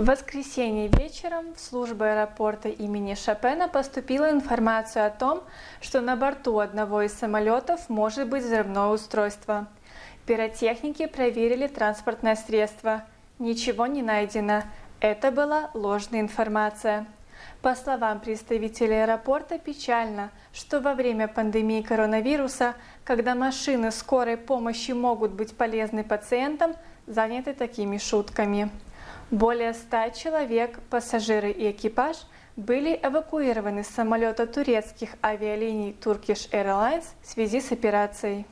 В воскресенье вечером в службу аэропорта имени Шопена поступила информация о том, что на борту одного из самолетов может быть взрывное устройство. Пиротехники проверили транспортное средство. Ничего не найдено. Это была ложная информация. По словам представителей аэропорта, печально, что во время пандемии коронавируса, когда машины скорой помощи могут быть полезны пациентам, заняты такими шутками. Более ста человек, пассажиры и экипаж, были эвакуированы с самолета турецких авиалиний Turkish Airlines в связи с операцией.